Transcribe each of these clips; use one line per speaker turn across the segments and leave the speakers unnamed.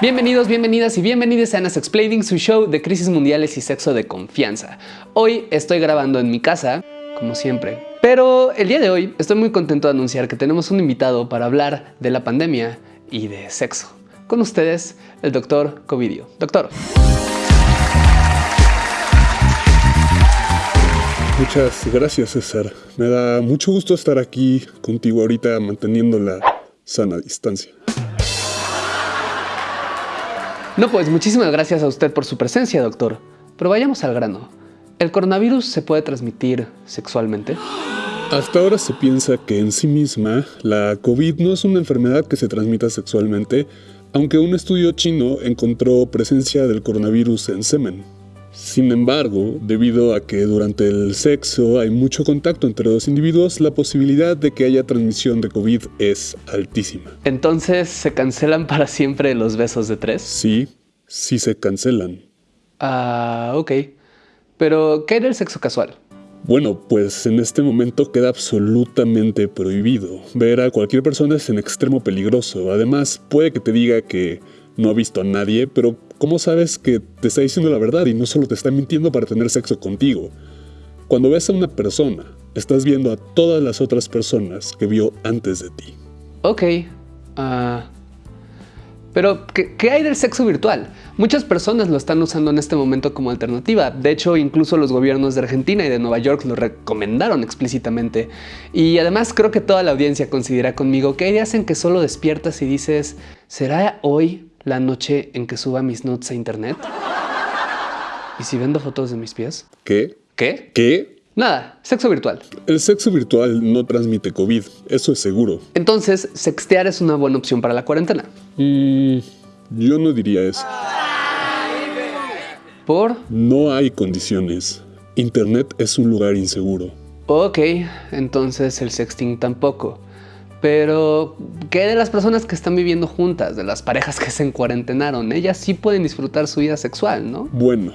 Bienvenidos, bienvenidas y bienvenidos a Anas Explaining, su show de crisis mundiales y sexo de confianza. Hoy estoy grabando en mi casa, como siempre. Pero el día de hoy estoy muy contento de anunciar que tenemos un invitado para hablar de la pandemia y de sexo. Con ustedes, el doctor Covidio. Doctor.
Muchas gracias, César. Me da mucho gusto estar aquí contigo ahorita manteniendo la sana distancia.
No, pues muchísimas gracias a usted por su presencia, doctor. Pero vayamos al grano. ¿El coronavirus se puede transmitir sexualmente?
Hasta ahora se piensa que en sí misma la COVID no es una enfermedad que se transmita sexualmente, aunque un estudio chino encontró presencia del coronavirus en semen. Sin embargo, debido a que durante el sexo hay mucho contacto entre dos individuos, la posibilidad de que haya transmisión de COVID es altísima.
Entonces, ¿se cancelan para siempre los besos de tres?
Sí, sí se cancelan.
Ah, ok. Pero, ¿qué hay del sexo casual?
Bueno, pues en este momento queda absolutamente prohibido. Ver a cualquier persona es en extremo peligroso. Además, puede que te diga que no ha visto a nadie, pero ¿cómo sabes que te está diciendo la verdad y no solo te está mintiendo para tener sexo contigo? Cuando ves a una persona, estás viendo a todas las otras personas que vio antes de ti.
Ok. Ah... Pero, ¿qué, hay del sexo virtual? Muchas personas lo están usando en este momento como alternativa. De hecho, incluso los gobiernos de Argentina y de Nueva York lo recomendaron explícitamente. Y además creo que toda la audiencia considera conmigo que hay días en que solo despiertas y dices, ¿será hoy la noche en que suba mis nudes a internet? ¿Y si vendo fotos de mis pies?
¿Qué?
¿Qué?
¿Qué?
Nada, sexo virtual.
El sexo virtual no transmite COVID, eso es seguro.
Entonces, sextear es una buena opción para la cuarentena.
Mm, yo no diría eso.
¿Por?
No hay condiciones. Internet es un lugar inseguro.
Ok, entonces el sexting tampoco. Pero, ¿qué de las personas que están viviendo juntas, de las parejas que se encuarentenaron? Ellas sí pueden disfrutar su vida sexual, ¿no?
Bueno,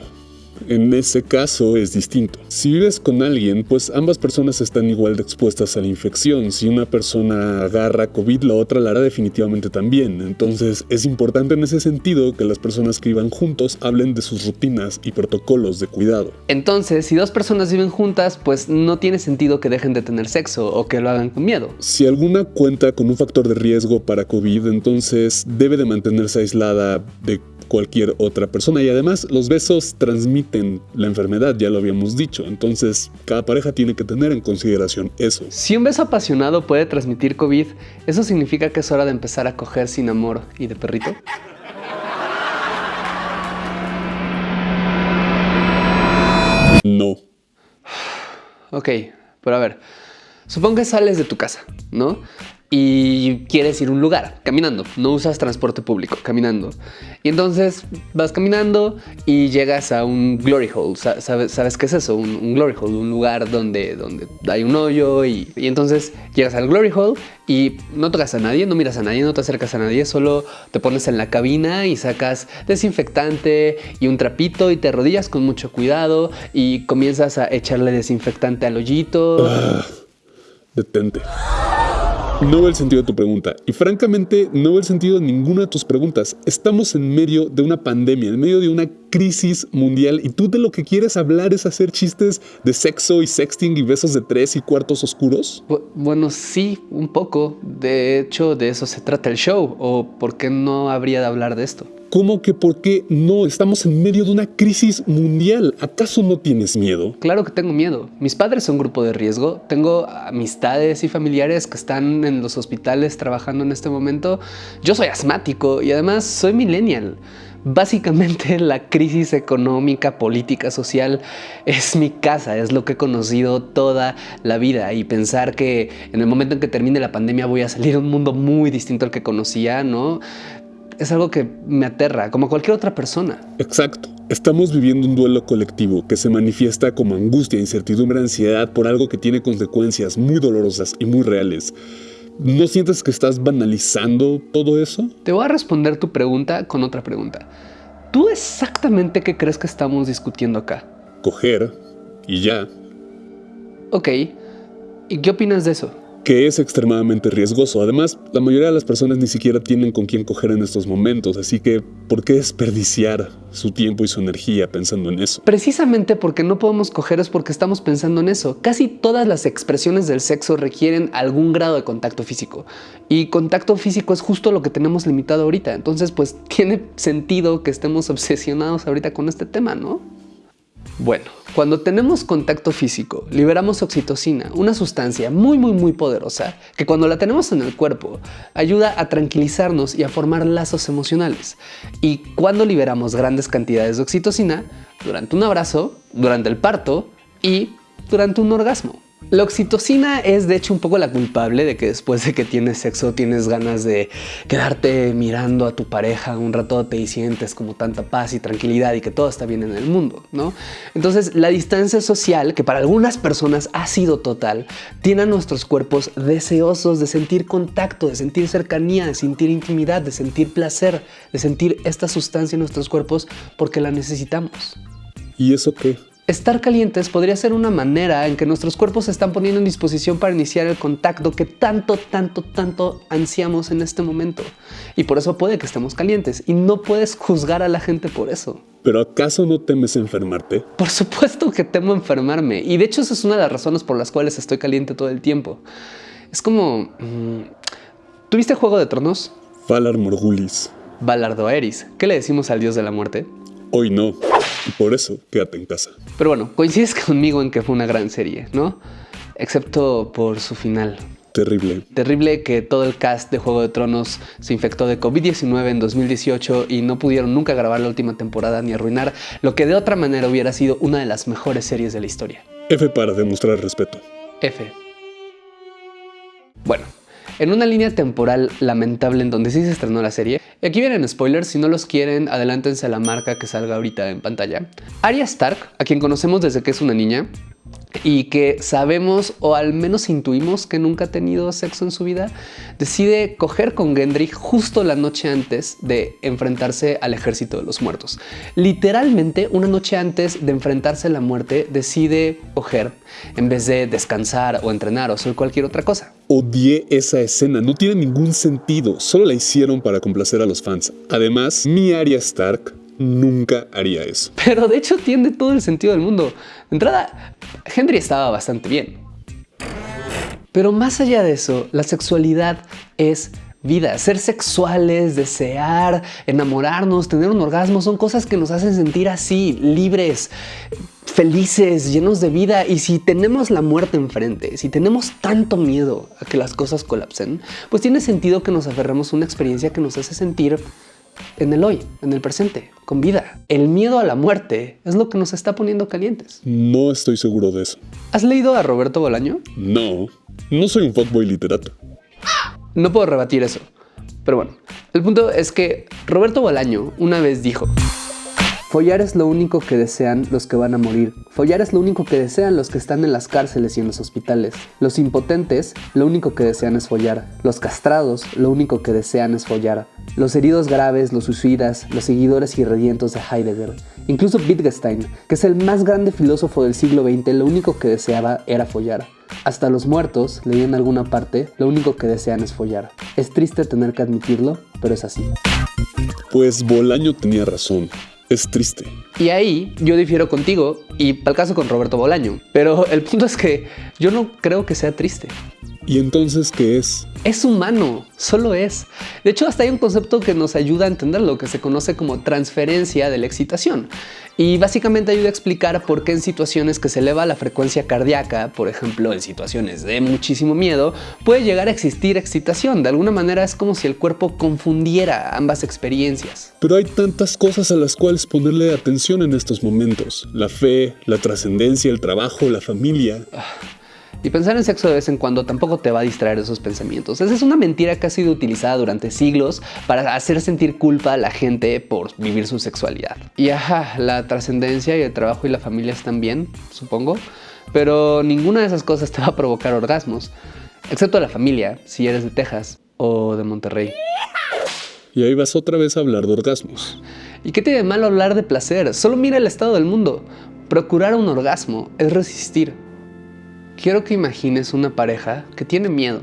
en ese caso es distinto. Si vives con alguien, pues ambas personas están igual de expuestas a la infección. Si una persona agarra COVID, la otra la hará definitivamente también. Entonces es importante en ese sentido que las personas que vivan juntos hablen de sus rutinas y protocolos de cuidado.
Entonces, si dos personas viven juntas, pues no tiene sentido que dejen de tener sexo o que lo hagan con miedo.
Si alguna cuenta con un factor de riesgo para COVID, entonces debe de mantenerse aislada de cualquier otra persona. Y además los besos transmiten la enfermedad, ya lo habíamos dicho. Entonces cada pareja tiene que tener en consideración eso.
Si un beso apasionado puede transmitir COVID, ¿eso significa que es hora de empezar a coger sin amor y de perrito?
No.
Ok, pero a ver, supongo que sales de tu casa, ¿no? Y quieres ir a un lugar caminando, no usas transporte público, caminando. Y entonces vas caminando y llegas a un glory hole. ¿Sabes, qué es eso? Un, glory hole, un lugar donde, donde hay un hoyo y, y, entonces llegas al glory hole y no tocas a nadie, no miras a nadie, no te acercas a nadie, solo te pones en la cabina y sacas desinfectante y un trapito y te rodillas con mucho cuidado y comienzas a echarle desinfectante al hoyito.
Ah, detente. No veo el sentido de tu pregunta. Y francamente, no veo el sentido de ninguna de tus preguntas. Estamos en medio de una pandemia, en medio de una crisis mundial y tú de lo que quieres hablar es hacer chistes de sexo y sexting y besos de tres y cuartos oscuros.
Bueno, sí, un poco. De hecho, de eso se trata el show. ¿O por qué no habría de hablar de esto?
¿Cómo que por qué no? Estamos en medio de una crisis mundial. ¿Acaso no tienes miedo?
Claro que tengo miedo. Mis padres son grupo de riesgo. Tengo amistades y familiares que están en los hospitales trabajando en este momento. Yo soy asmático y además soy millennial. Básicamente la crisis económica, política, social es mi casa, es lo que he conocido toda la vida y pensar que en el momento en que termine la pandemia voy a salir a un mundo muy distinto al que conocía, ¿no? Es algo que me aterra, como cualquier otra persona.
Exacto. Estamos viviendo un duelo colectivo que se manifiesta como angustia, incertidumbre, ansiedad por algo que tiene consecuencias muy dolorosas y muy reales. ¿No sientes que estás banalizando todo eso?
Te voy a responder tu pregunta con otra pregunta. ¿Tú exactamente qué crees que estamos discutiendo acá?
Coger y ya.
Ok. ¿Y qué opinas de eso?
Que es extremadamente riesgoso. Además, la mayoría de las personas ni siquiera tienen con quién coger en estos momentos, así que ¿por qué desperdiciar su tiempo y su energía pensando en eso?
Precisamente porque no podemos coger es porque estamos pensando en eso. Casi todas las expresiones del sexo requieren algún grado de contacto físico y contacto físico es justo lo que tenemos limitado ahorita. Entonces, pues tiene sentido que estemos obsesionados ahorita con este tema, ¿no? Bueno, cuando tenemos contacto físico, liberamos oxitocina, una sustancia muy muy muy poderosa que cuando la tenemos en el cuerpo ayuda a tranquilizarnos y a formar lazos emocionales. Y cuando liberamos grandes cantidades de oxitocina, durante un abrazo, durante el parto y durante un orgasmo. La oxitocina es de hecho un poco la culpable de que después de que tienes sexo tienes ganas de quedarte mirando a tu pareja un ratote y sientes como tanta paz y tranquilidad y que todo está bien en el mundo, ¿no? Entonces la distancia social, que para algunas personas ha sido total, tiene a nuestros cuerpos deseosos de sentir contacto, de sentir cercanía, de sentir intimidad, de sentir placer, de sentir esta sustancia en nuestros cuerpos porque la necesitamos.
¿Y eso qué?
Estar calientes podría ser una manera en que nuestros cuerpos se están poniendo en disposición para iniciar el contacto que tanto, tanto, tanto ansiamos en este momento. Y por eso puede que estemos calientes y no puedes juzgar a la gente por eso.
¿Pero acaso no temes enfermarte?
Por supuesto que temo enfermarme y de hecho esa es una de las razones por las cuales estoy caliente todo el tiempo. Es como... Mm, ¿Tuviste Juego de Tronos?
Valar Morgulis.
Valar Doeris. ¿Qué le decimos al dios de la muerte?
Hoy no. Y por eso, quédate en casa.
Pero bueno, coincides conmigo en que fue una gran serie, ¿no? Excepto por su final.
Terrible.
Terrible que todo el cast de Juego de Tronos se infectó de COVID-19 en 2018 y no pudieron nunca grabar la última temporada ni arruinar lo que de otra manera hubiera sido una de las mejores series de la historia.
F para demostrar respeto.
F. Bueno, en una línea temporal lamentable en donde sí se estrenó la serie. Y aquí vienen spoilers, si no los quieren, adelántense a la marca que salga ahorita en pantalla. Arya Stark, a quien conocemos desde que es una niña, y que sabemos o al menos intuimos que nunca ha tenido sexo en su vida, decide coger con Gendry justo la noche antes de enfrentarse al ejército de los muertos. Literalmente una noche antes de enfrentarse a la muerte decide coger en vez de descansar o entrenar o hacer cualquier otra cosa.
Odié esa escena, no tiene ningún sentido, solo la hicieron para complacer a los fans. Además, mi Arya Stark nunca haría eso.
Pero de hecho tiene todo el sentido del mundo. De entrada, Henry estaba bastante bien. Pero más allá de eso, la sexualidad es vida. Ser sexuales, desear, enamorarnos, tener un orgasmo son cosas que nos hacen sentir así, libres, felices, llenos de vida. Y si tenemos la muerte enfrente, si tenemos tanto miedo a que las cosas colapsen, pues tiene sentido que nos aferremos a una experiencia que nos hace sentir en el hoy, en el presente, con vida. El miedo a la muerte es lo que nos está poniendo calientes.
No estoy seguro de eso.
¿Has leído a Roberto Bolaño?
No, no soy un fuckboy literato.
No puedo rebatir eso. Pero bueno, el punto es que Roberto Bolaño una vez dijo Follar es lo único que desean los que van a morir. Follar es lo único que desean los que están en las cárceles y en los hospitales. Los impotentes, lo único que desean es follar. Los castrados, lo único que desean es follar. Los heridos graves, los suicidas, los seguidores irredientos de Heidegger. Incluso Wittgenstein, que es el más grande filósofo del siglo XX, lo único que deseaba era follar. Hasta los muertos, leí en alguna parte, lo único que desean es follar. Es triste tener que admitirlo, pero es así.
Pues Bolaño tenía razón. Es triste.
Y ahí yo difiero contigo y para caso con Roberto Bolaño. Pero el punto es que yo no creo que sea triste.
¿Y entonces qué es?
Es humano, solo es. De hecho, hasta hay un concepto que nos ayuda a entender lo que se conoce como transferencia de la excitación. Y básicamente ayuda a explicar por qué en situaciones que se eleva la frecuencia cardíaca, por ejemplo en situaciones de muchísimo miedo, puede llegar a existir excitación. De alguna manera es como si el cuerpo confundiera ambas experiencias.
Pero hay tantas cosas a las cuales ponerle atención en estos momentos. La fe, la trascendencia, el trabajo, la familia.
Ah, y pensar en sexo de vez en cuando tampoco te va a distraer de esos pensamientos. Esa es una mentira que ha sido utilizada durante siglos para hacer sentir culpa a la gente por vivir su sexualidad. Y ajá, la trascendencia y el trabajo y la familia están bien, supongo, pero ninguna de esas cosas te va a provocar orgasmos, excepto la familia, si eres de Texas o de Monterrey.
Y ahí vas otra vez a hablar de orgasmos.
¿Y qué tiene de malo hablar de placer? Solo mira el estado del mundo. Procurar un orgasmo es resistir quiero que imagines una pareja que tiene miedo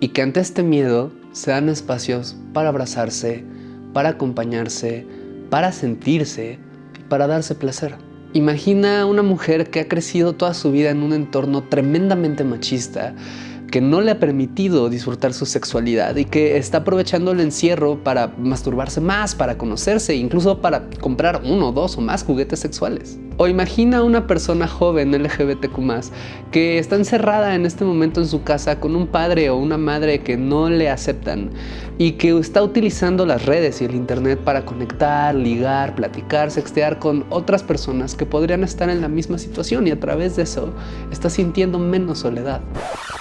y que ante este miedo se dan espacios para abrazarse, para acompañarse, para sentirse y para darse placer. Imagina una mujer que ha crecido toda su vida en un entorno tremendamente machista, que no le ha permitido disfrutar su sexualidad y que está aprovechando el encierro para masturbarse más, para conocerse, incluso para comprar uno, dos o más juguetes sexuales. O imagina una persona joven LGBTQ+, que está encerrada en este momento en su casa con un padre o una madre que no le aceptan y que está utilizando las redes y el internet para conectar, ligar, platicar, sextear con otras personas que podrían estar en la misma situación y a través de eso está sintiendo menos soledad.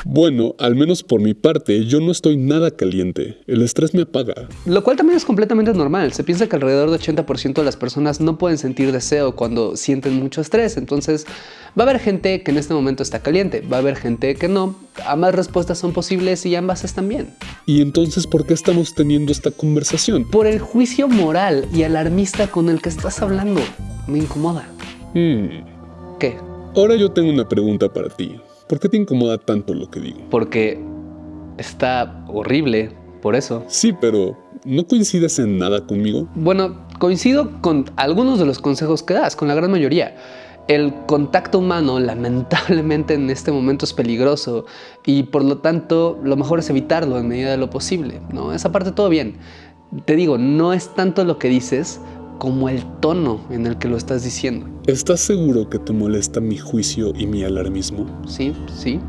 Bueno, al menos por mi parte, yo no estoy nada caliente. El estrés me apaga.
Lo cual también es completamente normal. Se piensa que alrededor del 80% de las personas no pueden sentir deseo cuando sienten mucho estrés. Entonces, va a haber gente que en este momento está caliente, va a haber gente que no. Ambas respuestas son posibles y ambas están bien.
¿Y entonces por qué estamos teniendo esta conversación?
Por el juicio moral y alarmista con el que estás hablando. Me incomoda.
Hmm.
¿Qué?
Ahora yo tengo una pregunta para ti. ¿Por qué te incomoda tanto lo que digo?
Porque está horrible, por eso.
Sí, pero ¿no coincides en nada conmigo?
Bueno, coincido con algunos de los consejos que das, con la gran mayoría. El contacto humano lamentablemente en este momento es peligroso y por lo tanto lo mejor es evitarlo en medida de lo posible, ¿no? Esa parte todo bien. Te digo, no es tanto lo que dices como el tono en el que lo estás diciendo.
¿Estás seguro que te molesta mi juicio y mi alarmismo?
Sí, sí,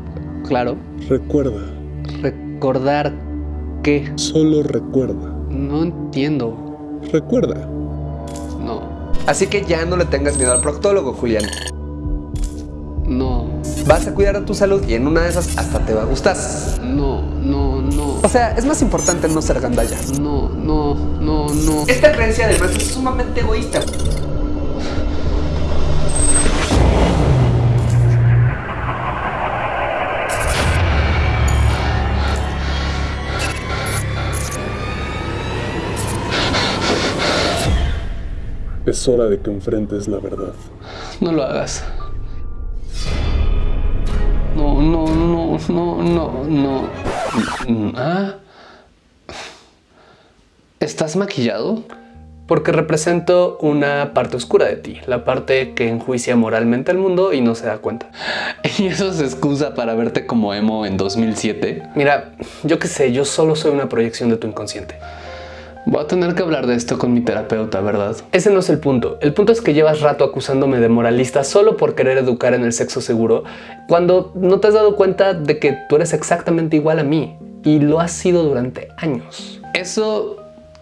claro.
Recuerda.
Recordar qué.
Solo recuerda.
No entiendo.
Recuerda.
No.
Así que ya no le tengas miedo al proctólogo, Julián. Vas a cuidar de tu salud y en una de esas hasta te va a gustar.
No, no, no.
O sea, es más importante no ser gandalla.
No, no, no, no.
Esta creencia además es sumamente egoísta.
Es hora de que enfrentes la verdad.
No lo hagas. No, no, no, no, no, no. ¿Ah? ¿Estás maquillado? Porque represento una parte oscura de ti, la parte que enjuicia moralmente al mundo y no se da cuenta. ¿Y eso es excusa para verte como emo en 2007? Mira, yo qué sé, yo solo soy una proyección de tu inconsciente. Voy a tener que hablar de esto con mi terapeuta, ¿verdad? Ese no es el punto. El punto es que llevas rato acusándome de moralista solo por querer educar en el sexo seguro, cuando no te has dado cuenta de que tú eres exactamente igual a mí y lo has sido durante años. Eso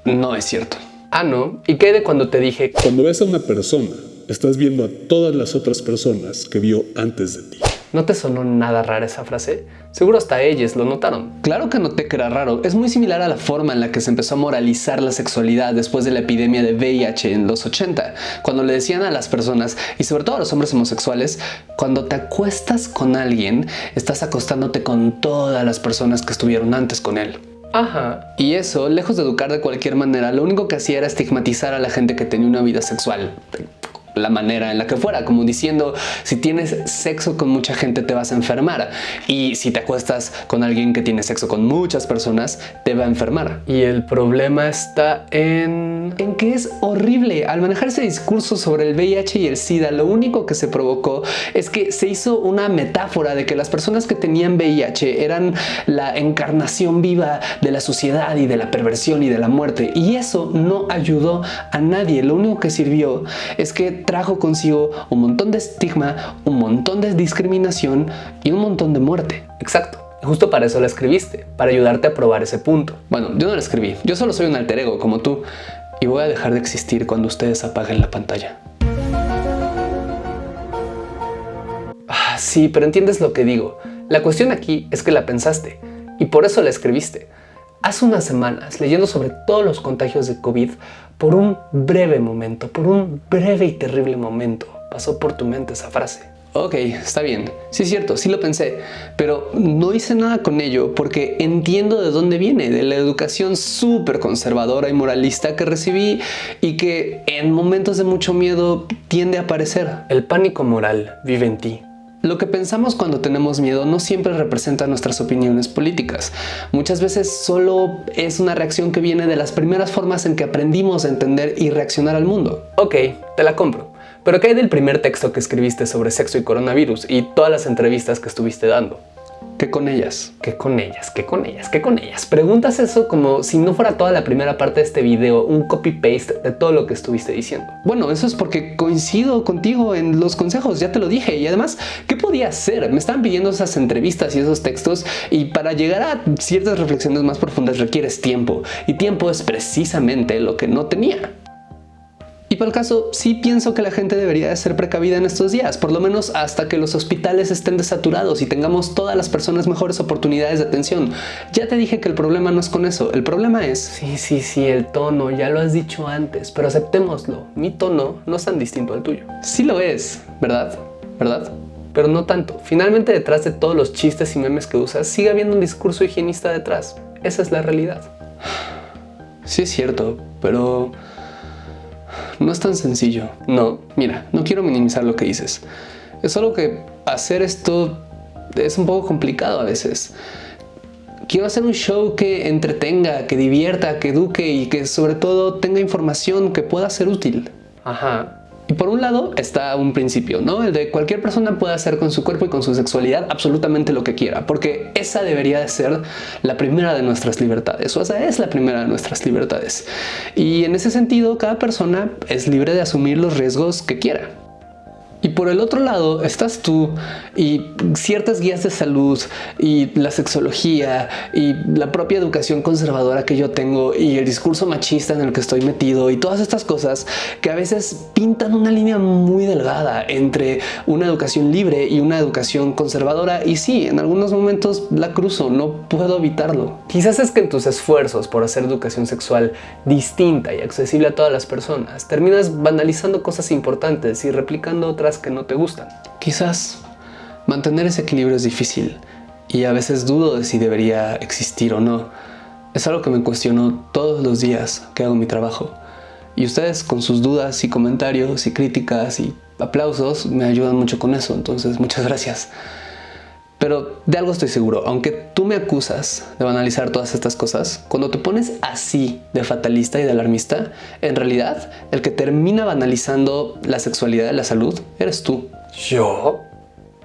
no es cierto. Ah, no. ¿Y qué de cuando te dije
Cuando ves a una persona, estás viendo a todas las otras personas que vio antes de ti.
¿No te sonó nada rara esa frase? Seguro hasta ellas lo notaron. Claro que noté que era raro. Es muy similar a la forma en la que se empezó a moralizar la sexualidad después de la epidemia de VIH en los 80, cuando le decían a las personas, y sobre todo a los hombres homosexuales, cuando te acuestas con alguien, estás acostándote con todas las personas que estuvieron antes con él. Ajá. Y eso, lejos de educar de cualquier manera, lo único que hacía era estigmatizar a la gente que tenía una vida sexual la manera en la que fuera, como diciendo, si tienes sexo con mucha gente te vas a enfermar y si te acuestas con alguien que tiene sexo con muchas personas te va a enfermar. Y el problema está en, en que es horrible. Al manejar ese discurso sobre el VIH y el SIDA, lo único que se provocó es que se hizo una metáfora de que las personas que tenían VIH eran la encarnación viva de la sociedad y de la perversión y de la muerte. Y eso no ayudó a nadie. Lo único que sirvió es que trajo consigo un montón de estigma, un montón de discriminación y un montón de muerte. Exacto. Justo para eso la escribiste, para ayudarte a probar ese punto. Bueno, yo no la escribí, yo solo soy un alter ego como tú y voy a dejar de existir cuando ustedes apaguen la pantalla. Ah, sí, pero entiendes lo que digo. La cuestión aquí es que la pensaste y por eso la escribiste. Hace unas semanas, leyendo sobre todos los contagios de COVID, por un breve momento, por un breve y terrible momento, pasó por tu mente esa frase. Ok, está bien. Sí es cierto, sí lo pensé, pero no hice nada con ello porque entiendo de dónde viene, de la educación súper conservadora y moralista que recibí y que en momentos de mucho miedo tiende a aparecer. El pánico moral vive en ti Lo que pensamos cuando tenemos miedo no siempre representa nuestras opiniones políticas. Muchas veces solo es una reacción que viene de las primeras formas en que aprendimos a entender y reaccionar al mundo. Ok, te la compro. Pero ¿qué hay del primer texto que escribiste sobre sexo y coronavirus y todas las entrevistas que estuviste dando? ¿Qué con ellas? ¿Qué con ellas? ¿Qué con ellas? ¿Qué con ellas? Preguntas eso como si no fuera toda la primera parte de este video un copy-paste de todo lo que estuviste diciendo. Bueno, eso es porque coincido contigo en los consejos, ya te lo dije. Y además, ¿qué podía hacer? Me estaban pidiendo esas entrevistas y esos textos y para llegar a ciertas reflexiones más profundas requieres tiempo. Y tiempo es precisamente lo que no tenía. Y para el caso, sí pienso que la gente debería de ser precavida en estos días, por lo menos hasta que los hospitales estén desaturados y tengamos todas las personas mejores oportunidades de atención. Ya te dije que el problema no es con eso, el problema es... Sí, sí, sí, el tono, ya lo has dicho antes, pero aceptémoslo, mi tono no es tan distinto al tuyo. Sí lo es, ¿verdad? ¿Verdad? Pero no tanto. Finalmente detrás de todos los chistes y memes que usas, sigue habiendo un discurso higienista detrás. Esa es la realidad. Sí es cierto, pero no es tan sencillo. No, mira, no quiero minimizar lo que dices. Es solo que hacer esto es un poco complicado a veces. Quiero hacer un show que entretenga, que divierta, que eduque y que sobre todo tenga información que pueda ser útil. Ajá. Y por un lado está un principio, ¿no? El de cualquier persona puede hacer con su cuerpo y con su sexualidad absolutamente lo que quiera, porque esa debería de ser la primera de nuestras libertades, o esa es la primera de nuestras libertades. Y en ese sentido, cada persona es libre de asumir los riesgos que quiera. Y por el otro lado estás tú y ciertas guías de salud y la sexología y la propia educación conservadora que yo tengo y el discurso machista en el que estoy metido y todas estas cosas que a veces pintan una línea muy delgada entre una educación libre y una educación conservadora y sí, en algunos momentos la cruzo, no puedo evitarlo. Quizás es que en tus esfuerzos por hacer educación sexual distinta y accesible a todas las personas, terminas banalizando cosas importantes y replicando otras que no te gustan. Quizás mantener ese equilibrio es difícil y a veces dudo de si debería existir o no. Es algo que me cuestiono todos los días que hago mi trabajo. Y ustedes con sus dudas y comentarios y críticas y aplausos me ayudan mucho con eso, entonces muchas gracias. Pero de algo estoy seguro, aunque tú me acusas de banalizar todas estas cosas, cuando te pones así de fatalista y de alarmista, en realidad el que termina banalizando la sexualidad y la salud eres tú. ¿Yo?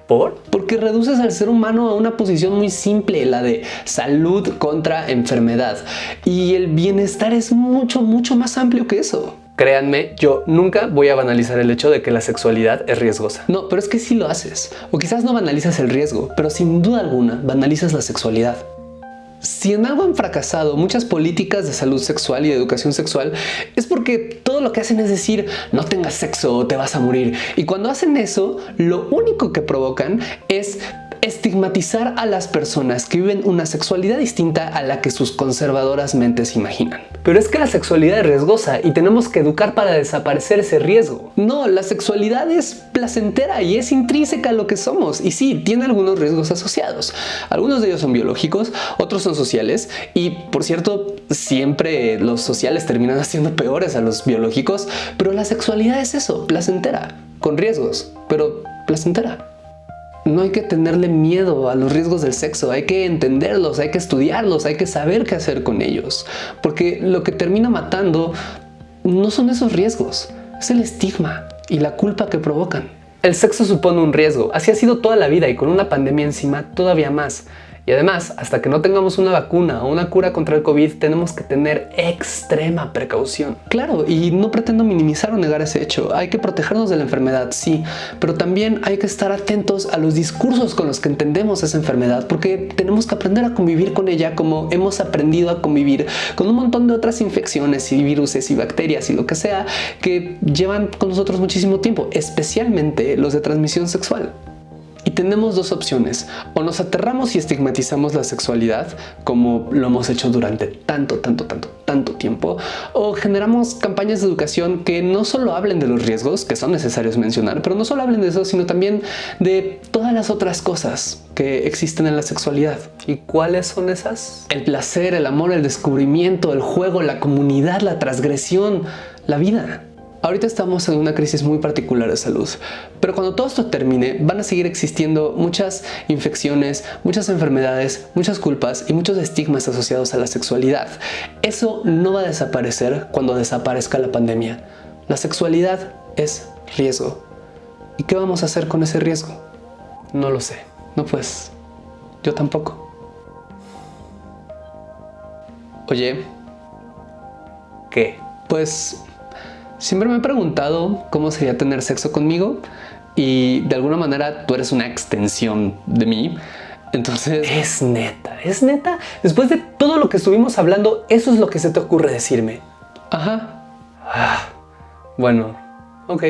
¿Por? Porque reduces al ser humano a una posición muy simple, la de salud contra enfermedad. Y el bienestar es mucho, mucho más amplio que eso. Créanme, yo nunca voy a banalizar el hecho de que la sexualidad es riesgosa. No, pero es que sí lo haces. O quizás no banalizas el riesgo, pero sin duda alguna banalizas la sexualidad. Si en algo han fracasado muchas políticas de salud sexual y de educación sexual es porque todo lo que hacen es decir no tengas sexo o te vas a morir. Y cuando hacen eso, lo único que provocan es estigmatizar a las personas que viven una sexualidad distinta a la que sus conservadoras mentes imaginan. Pero es que la sexualidad es riesgosa y tenemos que educar para desaparecer ese riesgo. No, la sexualidad es placentera y es intrínseca a lo que somos. Y sí, tiene algunos riesgos asociados. Algunos de ellos son biológicos, otros son sociales y por cierto, siempre los sociales terminan haciendo peores a los biológicos, pero la sexualidad es eso, placentera, con riesgos, pero placentera. No hay que tenerle miedo a los riesgos del sexo, hay que entenderlos, hay que estudiarlos, hay que saber qué hacer con ellos. Porque lo que termina matando no son esos riesgos, es el estigma y la culpa que provocan. El sexo supone un riesgo, así ha sido toda la vida y con una pandemia encima todavía más. Y además, hasta que no tengamos una vacuna o una cura contra el COVID, tenemos que tener extrema precaución. Claro, y no pretendo minimizar o negar ese hecho. Hay que protegernos de la enfermedad, sí, pero también hay que estar atentos a los discursos con los que entendemos esa enfermedad, porque tenemos que aprender a convivir con ella como hemos aprendido a convivir con un montón de otras infecciones y virus y bacterias y lo que sea que llevan con nosotros muchísimo tiempo, especialmente los de transmisión sexual. Tenemos dos opciones, o nos aterramos y estigmatizamos la sexualidad, como lo hemos hecho durante tanto, tanto, tanto, tanto tiempo, o generamos campañas de educación que no solo hablen de los riesgos, que son necesarios mencionar, pero no solo hablen de eso, sino también de todas las otras cosas que existen en la sexualidad. ¿Y cuáles son esas? El placer, el amor, el descubrimiento, el juego, la comunidad, la transgresión, la vida. Ahorita estamos en una crisis muy particular de salud, pero cuando todo esto termine van a seguir existiendo muchas infecciones, muchas enfermedades, muchas culpas y muchos estigmas asociados a la sexualidad. Eso no va a desaparecer cuando desaparezca la pandemia. La sexualidad es riesgo. ¿Y qué vamos a hacer con ese riesgo? No lo sé. No pues, yo tampoco. Oye,
¿Qué?
pues siempre me he preguntado cómo sería tener sexo conmigo y de alguna manera tú eres una extensión de mí. Entonces,
Es neta, es neta. Después de todo lo que estuvimos hablando, eso es lo que se te ocurre decirme.
ajá.
Bueno, ok.